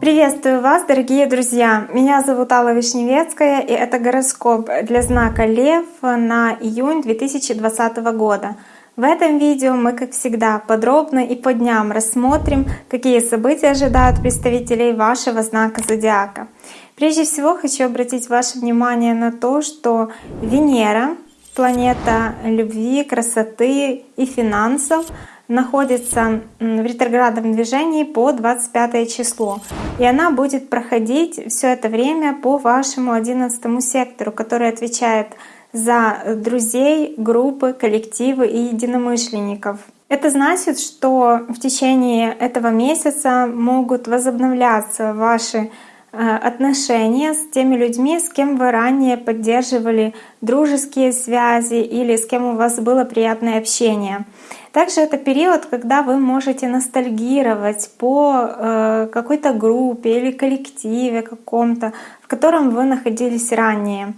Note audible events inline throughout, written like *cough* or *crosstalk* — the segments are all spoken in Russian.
Приветствую вас, дорогие друзья! Меня зовут Алла Вишневецкая, и это гороскоп для знака Лев на июнь 2020 года. В этом видео мы, как всегда, подробно и по дням рассмотрим, какие события ожидают представителей вашего знака Зодиака. Прежде всего хочу обратить ваше внимание на то, что Венера, планета любви, красоты и финансов, находится в ретроградном движении по 25 число. И она будет проходить все это время по вашему 11 сектору, который отвечает за друзей, группы, коллективы и единомышленников. Это значит, что в течение этого месяца могут возобновляться ваши отношения с теми людьми, с кем вы ранее поддерживали дружеские связи или с кем у вас было приятное общение. Также это период, когда вы можете ностальгировать по э, какой-то группе или коллективе каком-то, в котором вы находились ранее.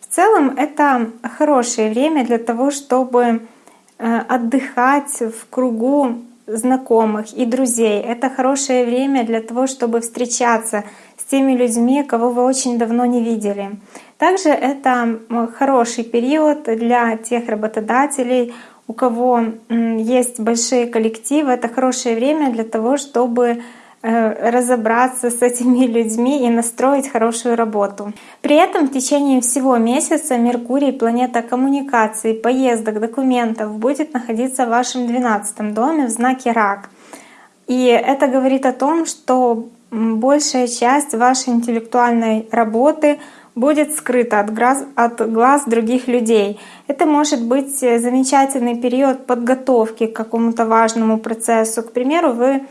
В целом это хорошее время для того, чтобы э, отдыхать в кругу знакомых и друзей. Это хорошее время для того, чтобы встречаться теми людьми, кого вы очень давно не видели. Также это хороший период для тех работодателей, у кого есть большие коллективы. Это хорошее время для того, чтобы разобраться с этими людьми и настроить хорошую работу. При этом в течение всего месяца Меркурий, планета коммуникаций, поездок, документов, будет находиться в вашем 12 доме в знаке Рак. И это говорит о том, что большая часть вашей интеллектуальной работы будет скрыта от глаз, от глаз других людей. Это может быть э, замечательный период подготовки к какому-то важному процессу. К примеру, вы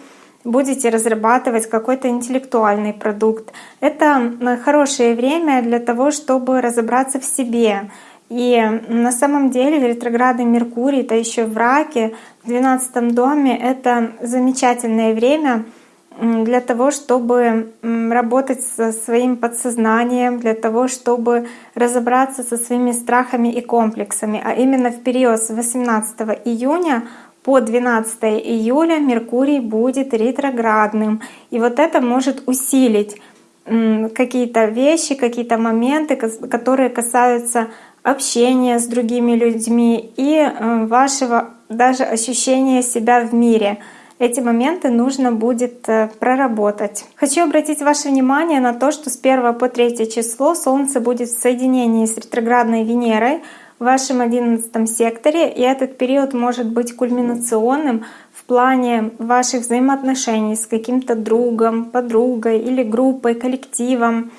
будете разрабатывать какой-то интеллектуальный продукт. Это хорошее время для того, чтобы разобраться в себе. И на самом деле ретроградный Меркурий, это еще в раке, в 12 доме, это замечательное время — для того, чтобы работать со своим подсознанием, для того, чтобы разобраться со своими страхами и комплексами. А именно в период с 18 июня по 12 июля Меркурий будет ретроградным. И вот это может усилить какие-то вещи, какие-то моменты, которые касаются общения с другими людьми и э, вашего даже ощущения себя в мире — эти моменты нужно будет э, проработать. Хочу обратить ваше внимание на то, что с 1 по 3 число Солнце будет в соединении с ретроградной Венерой в вашем 11 секторе, и этот период может быть кульминационным в плане ваших взаимоотношений с каким-то другом, подругой или группой, коллективом.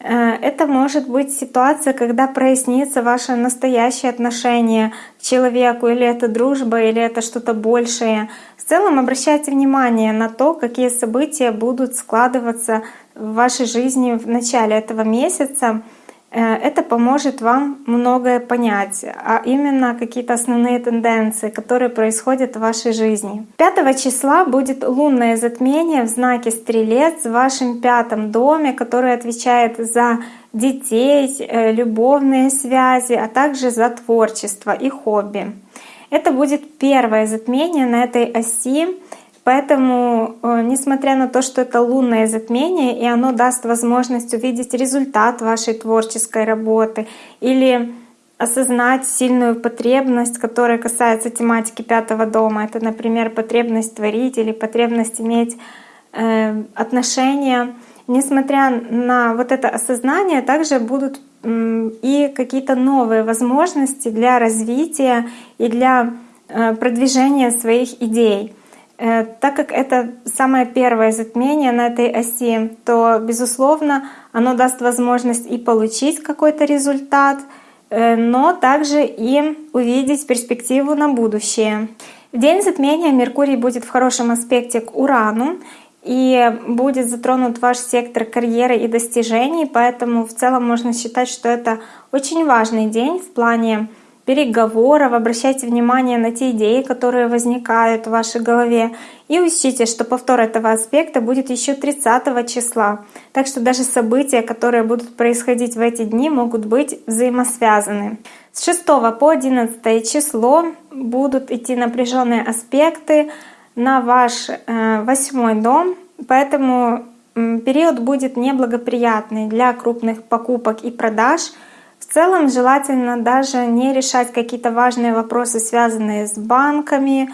Э, это может быть ситуация, когда прояснится ваше настоящее отношение к человеку, или это дружба, или это что-то большее. В целом обращайте внимание на то, какие события будут складываться в вашей жизни в начале этого месяца. Э, это поможет вам многое понять, а именно какие-то основные тенденции, которые происходят в вашей жизни. 5 числа будет лунное затмение в знаке Стрелец в вашем пятом доме, который отвечает за детей, э, любовные связи, а также за творчество и хобби. Это будет первое затмение на этой оси, поэтому, э, несмотря на то, что это лунное затмение, и оно даст возможность увидеть результат вашей творческой работы или осознать сильную потребность, которая касается тематики пятого дома. Это, например, потребность творить или потребность иметь э, отношения. Несмотря на вот это осознание, также будут и какие-то новые возможности для развития и для э, продвижения своих идей. Э, так как это самое первое затмение на этой оси, то, безусловно, оно даст возможность и получить какой-то результат, э, но также и увидеть перспективу на будущее. В день затмения Меркурий будет в хорошем аспекте к Урану, и будет затронут ваш сектор карьеры и достижений, поэтому в целом можно считать, что это очень важный день в плане переговоров, обращайте внимание на те идеи, которые возникают в вашей голове. И учтите, что повтор этого аспекта будет еще 30 числа. Так что даже события, которые будут происходить в эти дни, могут быть взаимосвязаны. С 6 по 11 число будут идти напряженные аспекты на ваш э, восьмой дом, поэтому период будет неблагоприятный для крупных покупок и продаж — в целом желательно даже не решать какие-то важные вопросы, связанные с банками,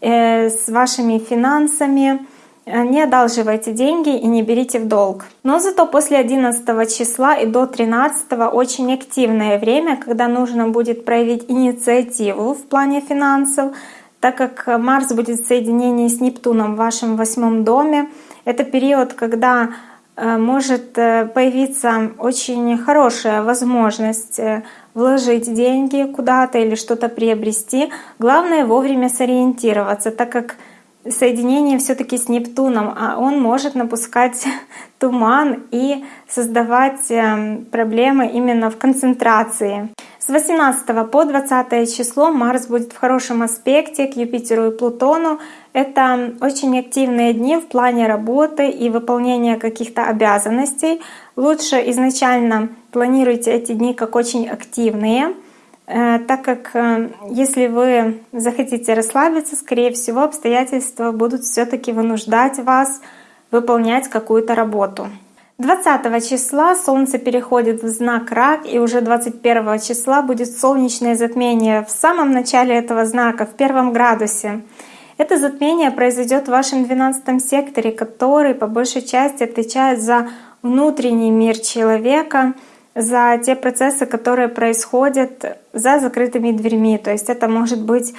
э, с вашими финансами. Э, не одалживайте деньги и не берите в долг. Но зато после 11 числа и до 13 очень активное время, когда нужно будет проявить инициативу в плане финансов, так как Марс будет в соединении с Нептуном в вашем восьмом доме. Это период, когда может э, появиться очень хорошая возможность э, вложить деньги куда-то или что-то приобрести. Главное вовремя сориентироваться, так как соединение все-таки с Нептуном, а он может напускать *laughs* туман и создавать проблемы именно в концентрации. С 18 по 20 число Марс будет в хорошем аспекте к Юпитеру и Плутону. Это очень активные дни в плане работы и выполнения каких-то обязанностей. Лучше изначально планируйте эти дни как очень активные, э, так как э, если вы захотите расслабиться, скорее всего, обстоятельства будут все таки вынуждать вас выполнять какую-то работу. 20 числа Солнце переходит в знак Рак, и уже 21 числа будет солнечное затмение в самом начале этого знака, в первом градусе. Это затмение произойдет в вашем 12 секторе, который по большей части отвечает за внутренний мир человека, за те процессы, которые происходят за закрытыми дверьми. То есть это может быть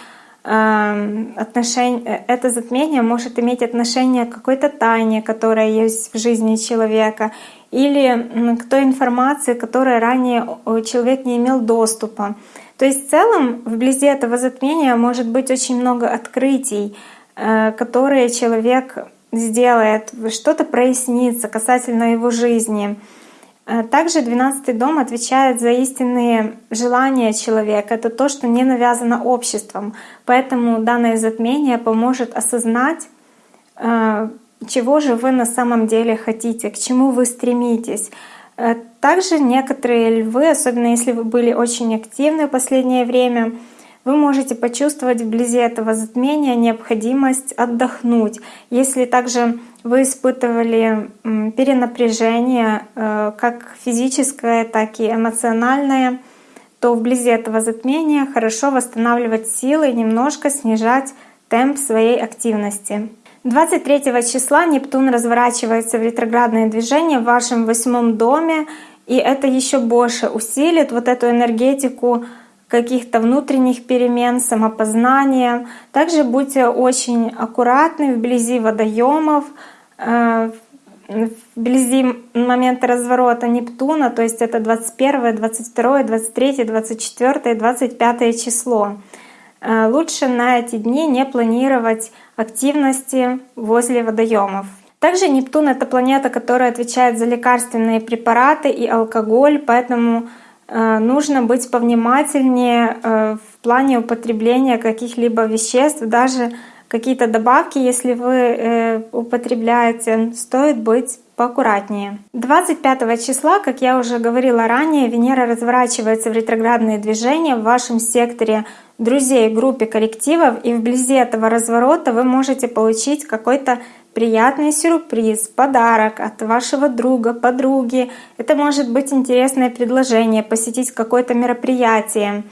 отношение, это затмение может иметь отношение к какой-то тайне, которая есть в жизни человека, или к той информации, которой ранее человек не имел доступа. То есть в целом вблизи этого затмения может быть очень много открытий, э, которые человек сделает, что-то прояснится касательно его жизни. Э, также 12 дом отвечает за истинные желания человека. Это то, что не навязано обществом. Поэтому данное затмение поможет осознать, э, чего же вы на самом деле хотите, к чему вы стремитесь. Э, также некоторые львы, особенно если вы были очень активны в последнее время, вы можете почувствовать вблизи этого затмения необходимость отдохнуть. Если также вы испытывали перенапряжение, э, как физическое, так и эмоциональное, то вблизи этого затмения хорошо восстанавливать силы и немножко снижать темп своей активности. 23 числа Нептун разворачивается в ретроградное движение в вашем восьмом доме, и это еще больше усилит вот эту энергетику каких-то внутренних перемен, самопознания. Также будьте очень аккуратны вблизи водоемов, э, вблизи момента разворота Нептуна, то есть это 21, 22, 23, 24, 25 число. Э, лучше на эти дни не планировать активности возле водоемов. Также Нептун — это планета, которая отвечает за лекарственные препараты и алкоголь, поэтому нужно быть повнимательнее э, в плане употребления каких-либо веществ, даже какие-то добавки, если вы э, употребляете, стоит быть поаккуратнее. 25 числа, как я уже говорила ранее, Венера разворачивается в ретроградные движения в вашем секторе друзей, группе коллективов, и вблизи этого разворота вы можете получить какой-то приятный сюрприз, подарок от вашего друга, подруги. Это может быть интересное предложение, посетить какое-то мероприятие.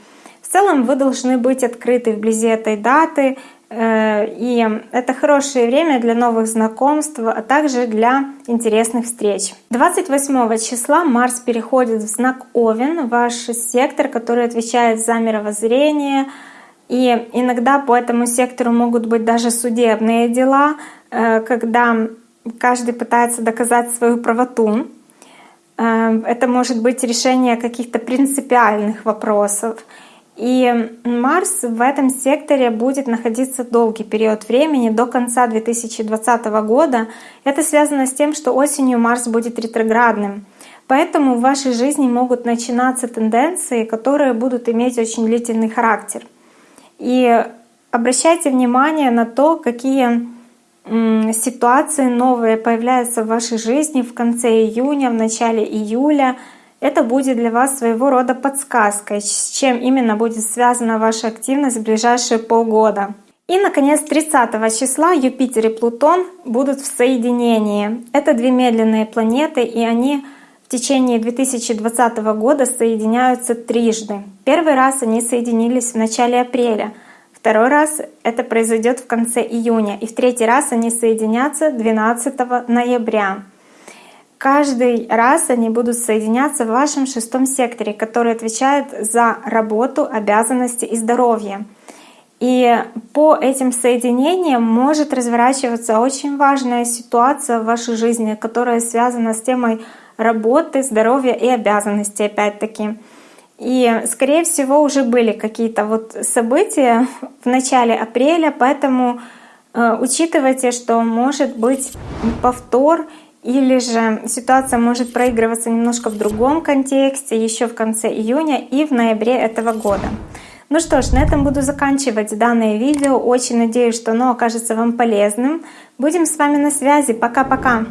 В целом вы должны быть открыты вблизи этой даты, э, и это хорошее время для новых знакомств, а также для интересных встреч. 28 числа Марс переходит в знак Овен, ваш сектор, который отвечает за мировоззрение, и иногда по этому сектору могут быть даже судебные дела, когда каждый пытается доказать свою правоту. Э, это может быть решение каких-то принципиальных вопросов. И Марс в этом секторе будет находиться долгий период времени, до конца 2020 года. Это связано с тем, что осенью Марс будет ретроградным. Поэтому в вашей жизни могут начинаться тенденции, которые будут иметь очень длительный характер. И обращайте внимание на то, какие ситуации новые появляются в вашей жизни в конце июня, в начале июля. Это будет для вас своего рода подсказкой, с чем именно будет связана ваша активность в ближайшие полгода. И, наконец, 30 числа Юпитер и Плутон будут в соединении. Это две медленные планеты, и они в течение 2020 года соединяются трижды. Первый раз они соединились в начале апреля, второй раз это произойдет в конце июня, и в третий раз они соединятся 12 ноября. Каждый раз они будут соединяться в вашем шестом секторе, который отвечает за работу, обязанности и здоровье. И по этим соединениям может разворачиваться очень важная ситуация в вашей жизни, которая связана с темой работы, здоровья и обязанностей опять-таки. И, скорее всего, уже были какие-то вот события в начале апреля, поэтому э, учитывайте, что может быть повтор или же ситуация может проигрываться немножко в другом контексте еще в конце июня и в ноябре этого года. Ну что ж, на этом буду заканчивать данное видео. Очень надеюсь, что оно окажется вам полезным. Будем с вами на связи. Пока-пока!